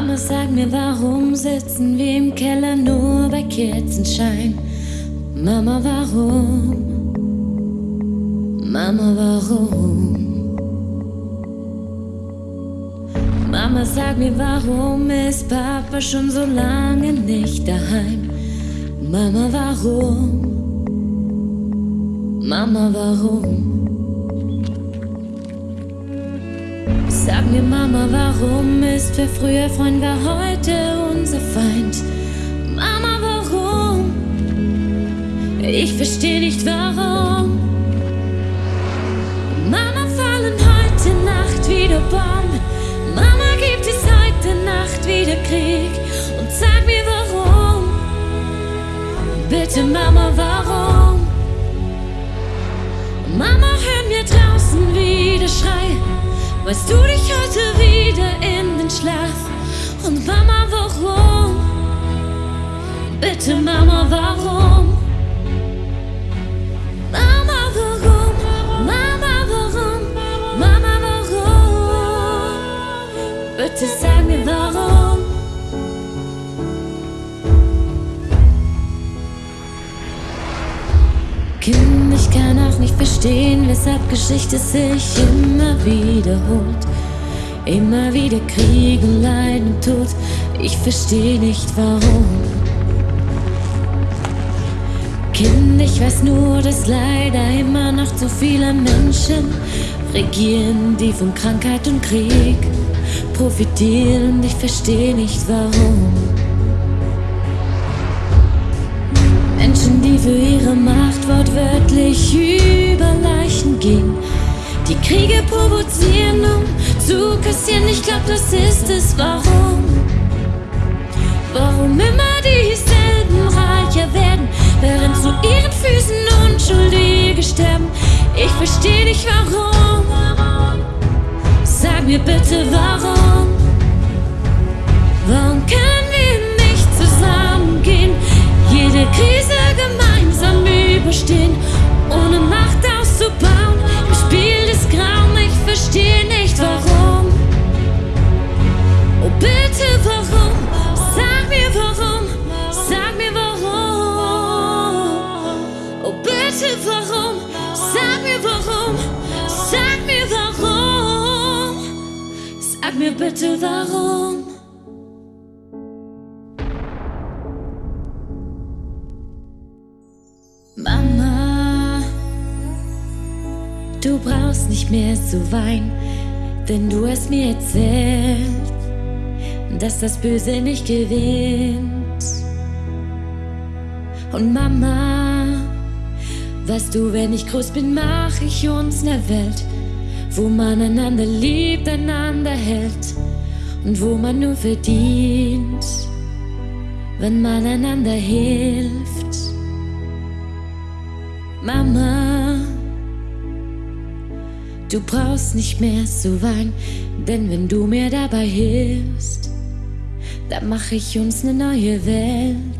Mama, sag mir, warum sitzen wir im Keller nur bei Kerzenschein? Mama, warum? Mama, warum? Mama, sag mir, warum ist Papa schon so lange nicht daheim? Mama, warum? Mama, warum? Sag mir, Mama, warum ist wer früher Freund war heute unser Feind? Mama, warum? Ich versteh nicht warum. Mama, fallen heute Nacht wieder Bomben. Weißt du dich heute wieder in den Schlaf? Und Mama, warum? Bitte Mama, warum? Ich kann auch nicht verstehen, weshalb Geschichte sich immer wiederholt. Immer wieder Krieg und Leid und Tod, ich verstehe nicht warum. Kind, ich weiß nur, dass leider immer noch zu viele Menschen regieren, die von Krankheit und Krieg profitieren. Ich verstehe nicht warum. Die für ihre Macht wortwörtlich über Leichen gehen, die Kriege provozieren, um zu kassieren. Ich glaub, das ist es. Warum? Warum immer dieselben reicher werden, während zu ihren Füßen Unschuldige sterben? Ich versteh nicht warum. Sag mir bitte. Warum mir bitte warum? Mama, du brauchst nicht mehr zu weinen, denn du hast mir erzählt, dass das Böse nicht gewinnt. Und Mama, weißt du, wenn ich groß bin, mach ich uns eine Welt, wo man einander liebt, einander hält und wo man nur verdient, wenn man einander hilft. Mama, du brauchst nicht mehr zu weinen, denn wenn du mir dabei hilfst, dann mach ich uns eine neue Welt.